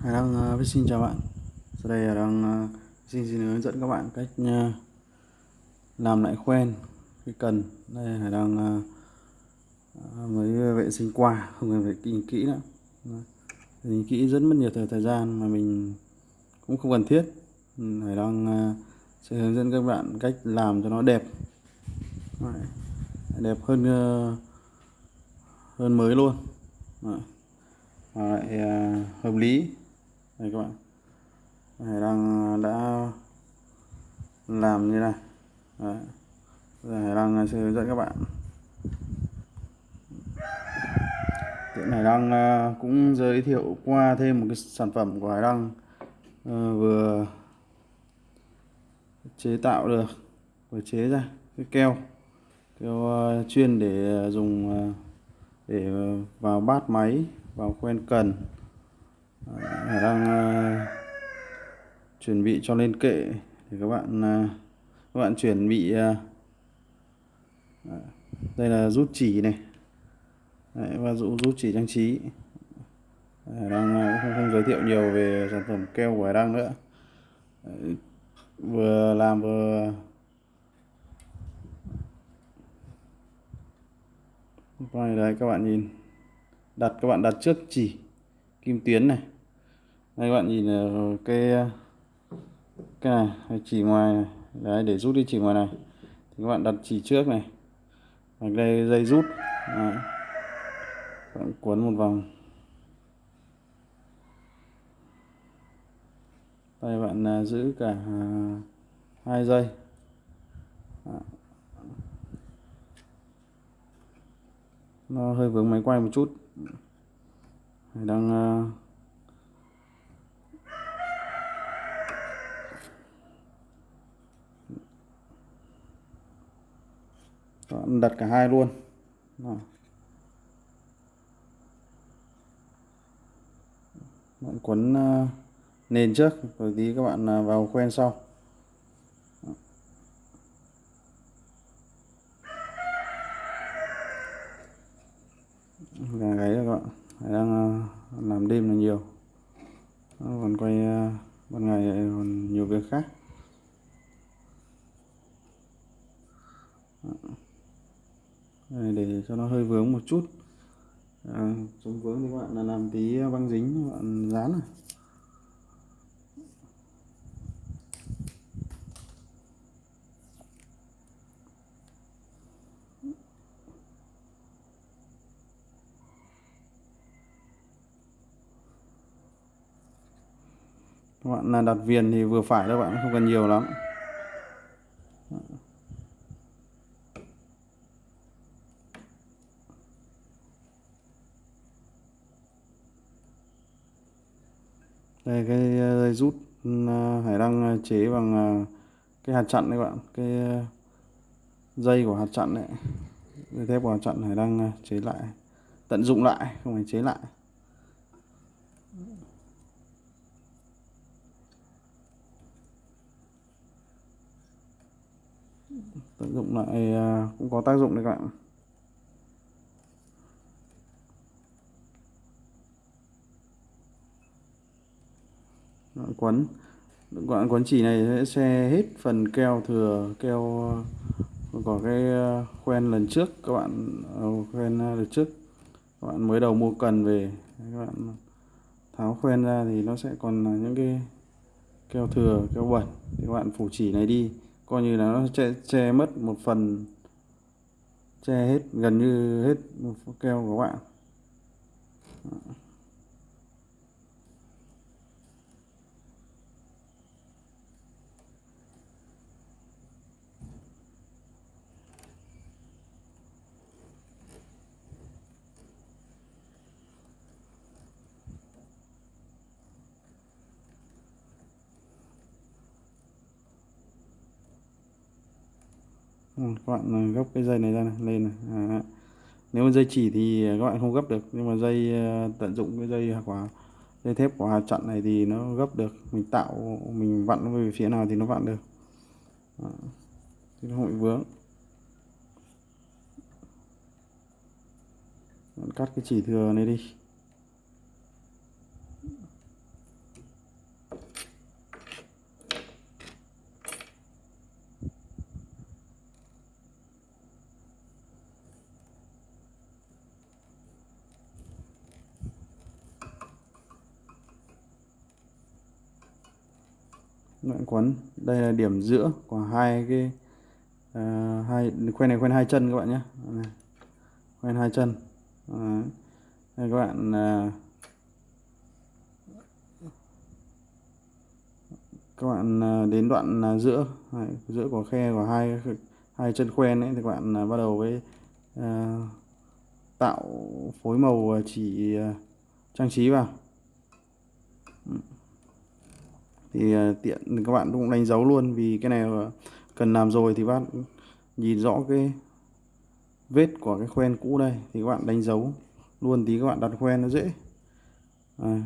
Hải Đăng uh, xin chào bạn. Sau đây Hải Đăng uh, xin xin hướng dẫn các bạn cách uh, làm lại khoen cái cần. Đây Hải Đăng uh, mới vệ sinh qua không cần phải kinh kỹ nữa. Nhìn kỹ rất mất nhiều thời, thời gian mà mình cũng không cần thiết. Ừ, Hải Đăng uh, sẽ hướng dẫn các bạn cách làm cho nó đẹp. Đấy, đẹp hơn uh, hơn mới luôn. Đấy. lại uh, hợp lý đây các bạn. Hải đang à, đã làm như này. Đấy. Giờ Hải đang à, sẽ hướng dẫn các bạn. Tiện Hải Đăng à, cũng giới thiệu qua thêm một cái sản phẩm của Hải Đăng ờ, vừa chế tạo được, vừa chế ra cái keo. Keo chuyên để dùng để vào bát máy, vào quen cần. Đang uh, chuẩn bị cho lên kệ thì các bạn uh, các bạn chuẩn bị uh, đây là rút chỉ này. Đấy, và dụ rút chỉ trang trí. Đấy, đang không, không giới thiệu nhiều về sản phẩm keo của Hải đang nữa. Đấy, vừa làm vừa Đây đấy các bạn nhìn. Đặt các bạn đặt trước chỉ kim tuyến này đây, các bạn nhìn ờ, cái ờ, cái này chỉ ngoài này. đấy, để rút đi chỉ ngoài này. Thì các bạn đặt chỉ trước này. Và đây, dây rút. Đấy. bạn cuốn một vòng. Đây bạn ờ, giữ cả hai dây. Nó hơi vướng máy quay một chút. Đang đặt cả hai luôn. Đó. bạn quấn ờ, nền trước rồi tí các bạn ờ, vào quen sau. Gà gáy rồi các bạn. Đang ờ, làm đêm là nhiều. Còn quay ban ngày còn nhiều việc khác. Đây, để cho nó hơi vướng một chút. À, chống vướng thì các bạn là làm tí băng dính các bạn dán này. Các bạn là đặt viền thì vừa phải các bạn không cần nhiều lắm. Đây, cái ờ, dây rút ừ, hải đăng ờ, chế bằng ờ, cái hạt chặn đấy các bạn. Cái dây của hạt chặn đấy dây thép của hạt chặn hải đăng chế lại, tận dụng lại, không phải chế lại. Tận dụng lại cũng có tác dụng đấy các bạn. Quấn. Đoạn quấn chỉ này sẽ xe hết phần keo thừa keo ờ, có cái ờ, khoen lần trước. Các bạn ờ, khoen lần trước các bạn mới đầu mua cần về. Các bạn tháo khoen ra thì nó sẽ còn những cái keo thừa keo bẩn. Thì các bạn phủ chỉ này đi. Coi như là nó che, che mất một phần che hết gần như hết keo của các bạn. Các bạn à, gấp cái dây này ra này, lên này. À, nếu mà dây chỉ thì các bạn không gấp được. Nhưng mà dây à, tận dụng cái dây quả dây thép của hạt chặn này thì nó gấp được. Mình tạo mình vặn nó về phía nào thì nó vặn được. À. thì nó không bị vướng cắt cái chỉ thừa này đi. Đoạn quấn đây là điểm giữa của hai cái uh, hai khoen này khoen hai chân các bạn nhé. Khoen hai chân. Đấy. đây các bạn uh, các bạn à, đến đoạn giữa. Giữa của khe của hai hai chân khoen ấy thì các bạn bắt đầu với uh, tạo phối màu chỉ uh, trang trí vào. Ừ thì tiện tiện các bạn cũng đánh dấu luôn vì cái này cần làm rồi thì bác nhìn rõ cái vết của cái khoen cũ đây thì các bạn đánh dấu luôn. Tí các bạn đặt khoen nó dễ. À,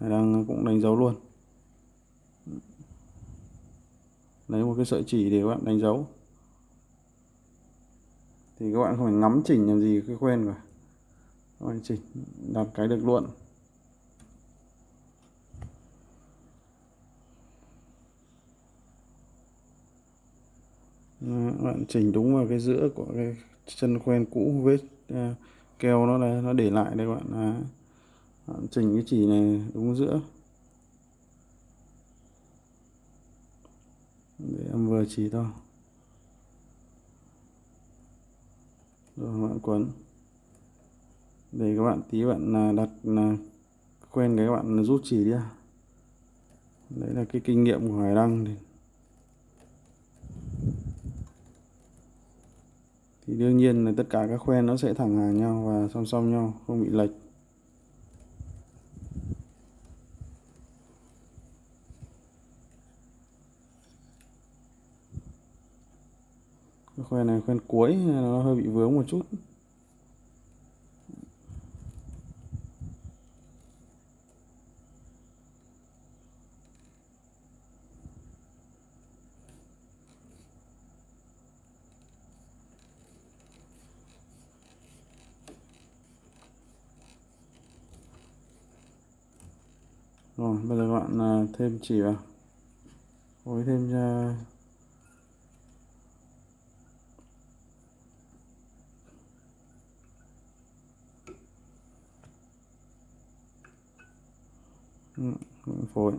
đang cũng đánh dấu luôn. Lấy một cái sợi chỉ để các bạn đánh dấu. Thì các bạn không phải ngắm chỉnh làm gì cái khoen cả các bạn chỉnh đặt cái được luôn. Ờ, bạn chỉnh đúng vào cái giữa của cái chân quen cũ vết ờ, keo nó là nó để lại đây bạn, à, bạn chỉnh cái chỉ này đúng giữa. Để em vừa chỉ thôi. Rồi bạn quấn. Để các bạn tí bạn à, đặt à, quen cái bạn rút chỉ đi đấy là cái kinh nghiệm của hải đăng thì thì đương nhiên là tất cả các khoen nó sẽ thẳng hàng nhau và song song nhau, không bị lệch. Khoen này, khoen cuối, nó hơi bị vướng một chút. Rồi bây giờ các bạn à, thêm chỉ vào. Ừ, phối thêm cho phối.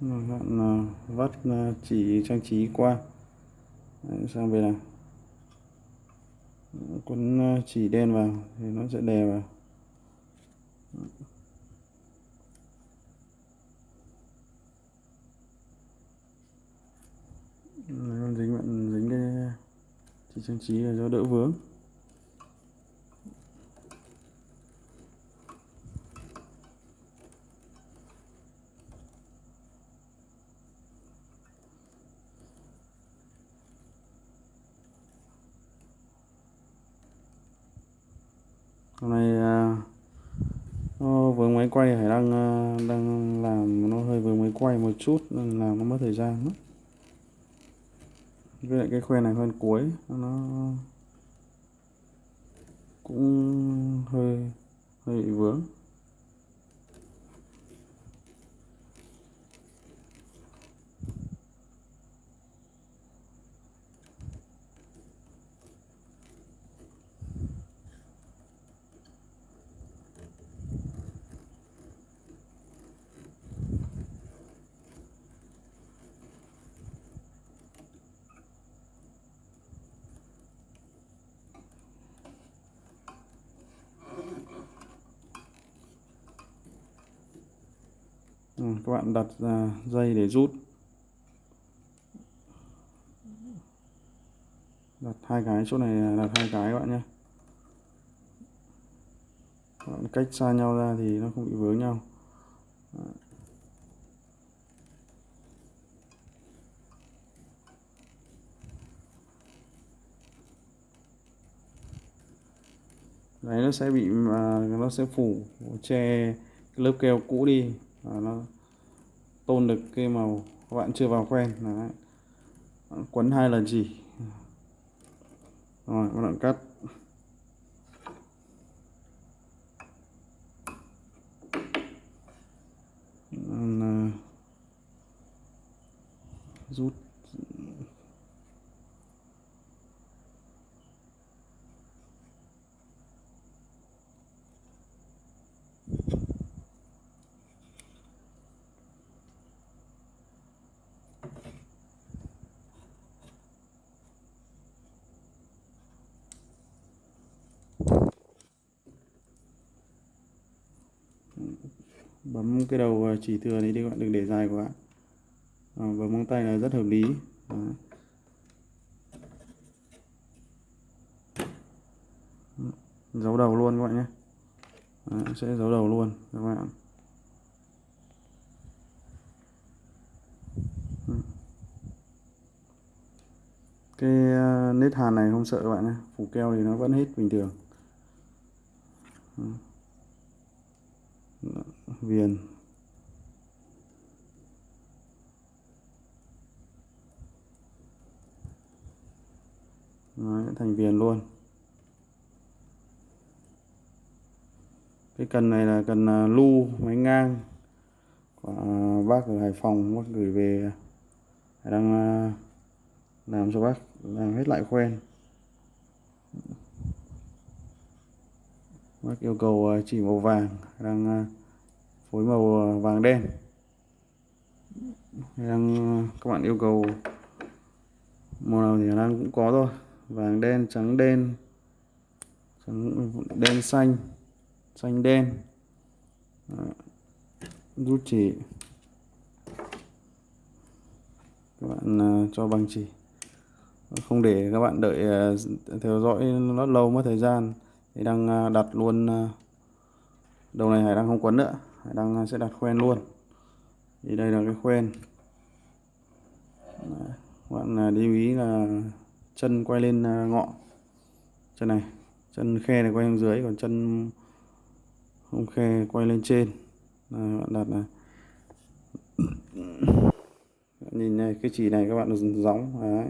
Bạn vắt chỉ trang trí qua. Đấy, sang bên này. Quấn ờ, chỉ đen vào thì nó sẽ đè vào. Dính bạn dính cái chỉ trang trí là do đỡ vướng hôm nay nó vướng máy quay hải đang đang làm nó hơi vướng máy quay một chút, nên làm nó mất thời gian lắm. với lại cái khoe này hơn cuối, nó cũng hơi hơi bị vướng Ừ, các bạn đặt dây để rút. Đặt hai cái, chỗ này đặt hai cái các bạn nhé. Bạn cách xa nhau ra thì nó không bị vướng nhau. Đấy, nó sẽ bị mà nó sẽ phủ, che lớp keo cũ đi và nó tôn được cái màu, các bạn chưa vào quen, đấy. quấn hai lần chỉ. Rồi, các bạn cắt. Rút. Bấm cái đầu à, chỉ thừa đấy đi các bạn đừng để dài quá à, bấm móng tay là rất hợp lý. Đó. giấu đầu luôn các bạn nhé. Đấy, sẽ giấu đầu luôn các bạn ừ. cái à, nết hàn này không sợ các bạn nhé. Phủ keo thì nó vẫn hết bình thường. Ừ viền Đấy, thành viền luôn. Cái cần này là cần lưu lu máy ngang của à, bác ở Hải Phòng bác gửi về à, đang làm cho bác làm hết lại quen. Bác yêu cầu chỉ màu vàng đang phối màu ờ, vàng đen. Đang, các bạn yêu cầu màu nào thì đang cũng có thôi. Vàng đen, trắng đen trắng, đen xanh xanh đen. Rút chỉ. Các bạn ờ, cho bằng chỉ. Không để các bạn đợi ờ, theo dõi nó lâu mất thời gian. Thì đang đặt luôn đầu này hải đang không quấn nữa hải đang à, sẽ đặt khoen luôn. Thì đây là cái khoen. Đấy. các bạn à, lưu ý là chân quay lên à, ngọn chân này chân khe này quay xuống dưới còn chân không khe quay lên trên. Này, bạn đặt này. Nhìn này cái chỉ này các bạn gióng đấy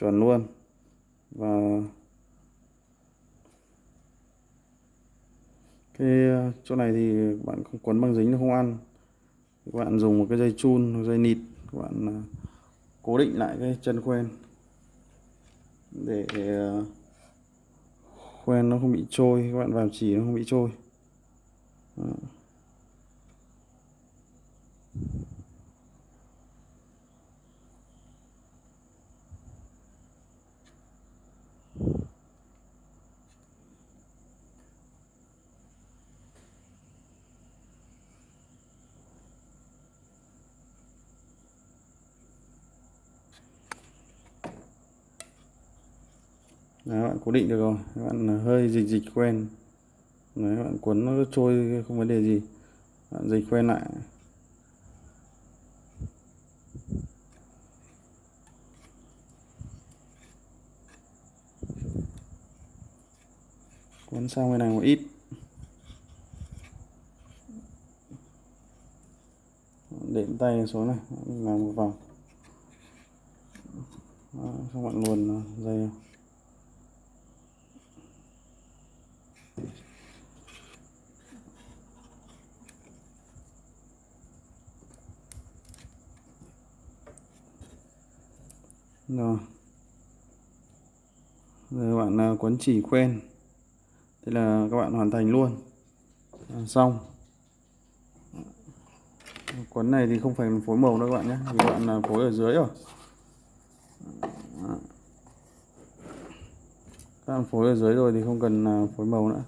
chuẩn luôn. Và cái ờ, chỗ này thì bạn không quấn băng dính nó không ăn. Các bạn dùng một cái dây chun dây nịt, các bạn ờ, cố định lại cái chân quen để ờ, quen nó không bị trôi, các bạn vào chỉ nó không bị trôi. Đó. Đấy, bạn cố định được rồi. Các bạn à, hơi dịch dịch quen. Đấy, bạn cuốn nó trôi không vấn đề gì. Bạn dịch quen lại. Cuốn sang bên này một ít. Đệm tay xuống này làm một vòng. Xong bạn luồn dây rồi. Rồi bạn à, quấn chỉ quen thế là các bạn hoàn thành luôn. À, xong. Quấn này thì không phải phối màu đâu các bạn nhé các bạn là phối ở dưới rồi. Các bạn phối ở dưới rồi thì không cần à, phối màu nữa.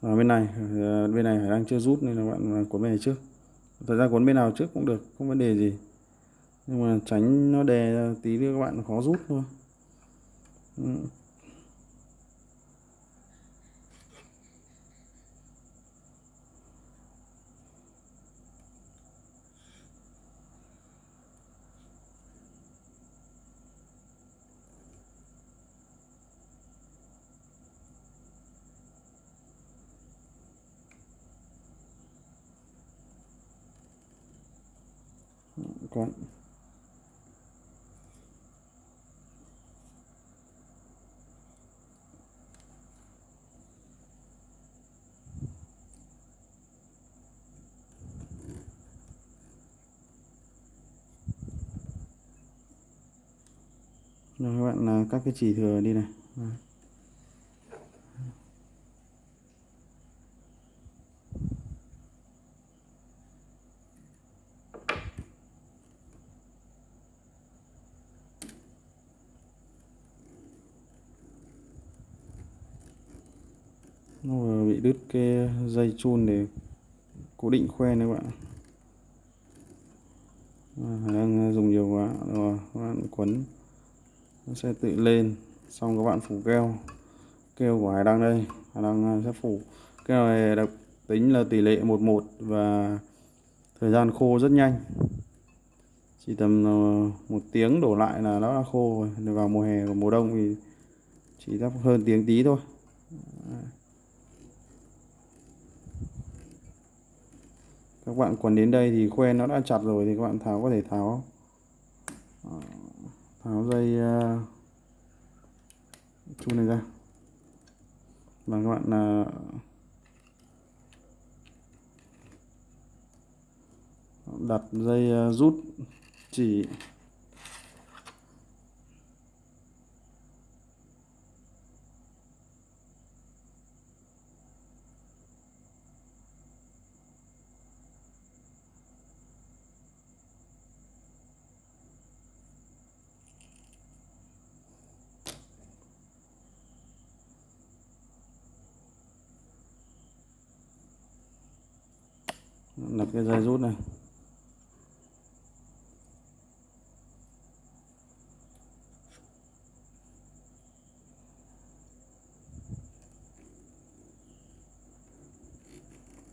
Và bên này bên này đang chưa rút nên là bạn cuốn bên này trước. Thời gian cuốn bên nào trước cũng được, không vấn đề gì. Nhưng mà tránh nó đè tí nữa các bạn khó rút thôi. Con Rồi các bạn là các cái chỉ thừa đi này. Nó vừa bị đứt cái dây chun để cố định khoe đấy các bạn à, đang dùng nhiều quá rồi các bạn quấn nó sẽ tự lên. Xong các bạn phủ keo. Keo của hải đăng đây. Hải đăng à, sẽ phủ. Keo này đặc tính là tỷ lệ 11 và thời gian khô rất nhanh. Chỉ tầm ờ, một tiếng đổ lại là nó đã khô rồi. Vào mùa hè và mùa đông thì chỉ đắp hơn tiếng tí thôi. Các bạn quấn đến đây thì khoen nó đã chặt rồi thì các bạn tháo có thể tháo. Ờ, tháo dây ờ, uh, chu này ra. Và các bạn uh, đặt dây rút chỉ đặt cái dây rút này.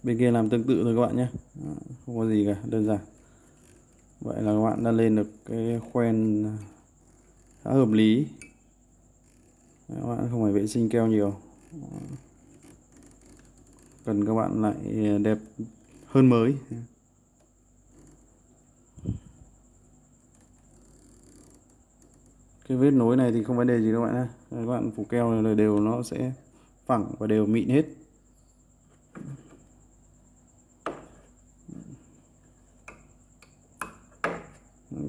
Bên kia làm tương tự thôi các bạn nhé. Không có gì cả, đơn giản. Vậy là các bạn đã lên được cái khoen khá hợp lý. Các bạn không phải vệ sinh keo nhiều. Cần các bạn lại đẹp hơn mới. Cái vết nối này thì không vấn đề gì đâu bạn ha các bạn phủ keo này đều nó sẽ phẳng và đều mịn hết.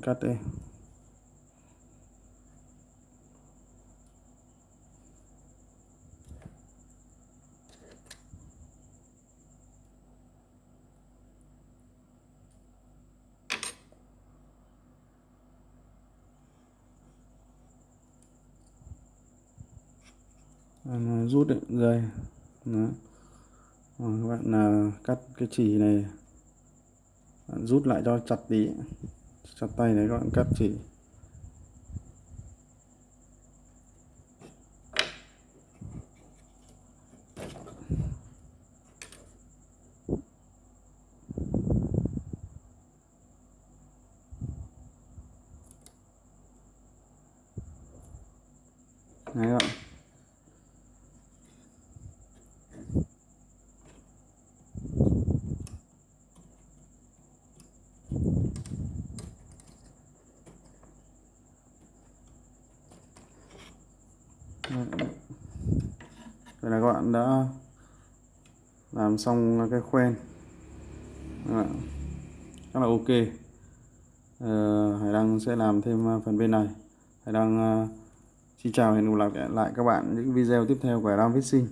Cắt đây. Ờ, rút được dây. Đó. Rồi, các bạn là cắt cái chỉ này. Bạn rút lại cho chặt tí. Chặt tay này các bạn cắt chỉ Đấy các bạn Vậy là các bạn đã làm xong cái khoen. Rất là ok. Ờ, Hải Đăng sẽ làm thêm ờ, phần bên này. Hải Đăng uh, xin chào hẹn gặp lại các bạn những video tiếp theo của Hải Đăng Fishing.